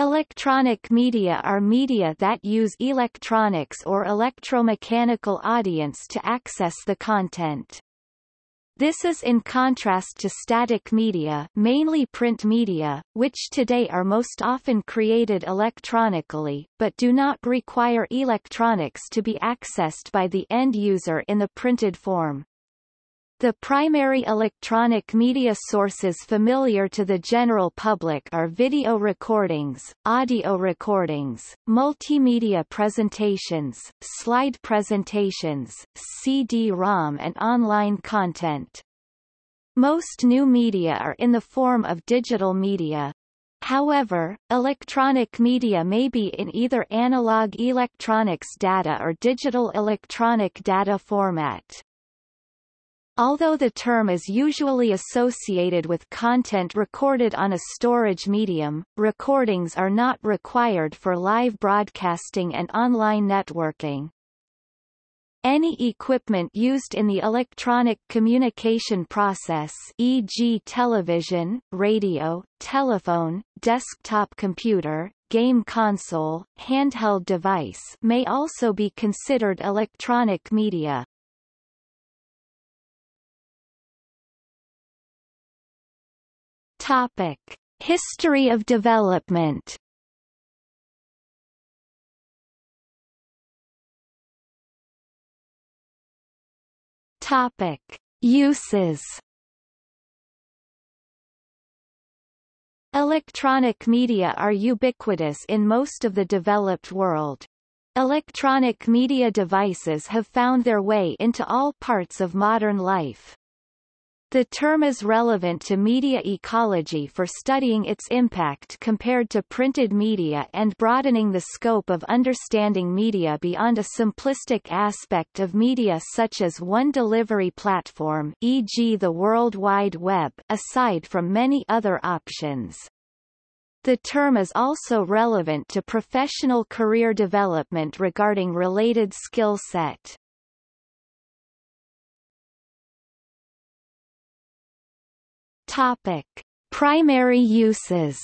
Electronic media are media that use electronics or electromechanical audience to access the content. This is in contrast to static media mainly print media, which today are most often created electronically, but do not require electronics to be accessed by the end user in the printed form. The primary electronic media sources familiar to the general public are video recordings, audio recordings, multimedia presentations, slide presentations, CD-ROM and online content. Most new media are in the form of digital media. However, electronic media may be in either analog electronics data or digital electronic data format. Although the term is usually associated with content recorded on a storage medium, recordings are not required for live broadcasting and online networking. Any equipment used in the electronic communication process e.g. television, radio, telephone, desktop computer, game console, handheld device may also be considered electronic media. Topic: History of development. Topic: Uses. Electronic media are ubiquitous in most of the developed world. Electronic media devices have found their way into all parts of modern life. The term is relevant to media ecology for studying its impact compared to printed media and broadening the scope of understanding media beyond a simplistic aspect of media such as one delivery platform e.g. the World Wide Web aside from many other options. The term is also relevant to professional career development regarding related skill set. Topic: Primary uses.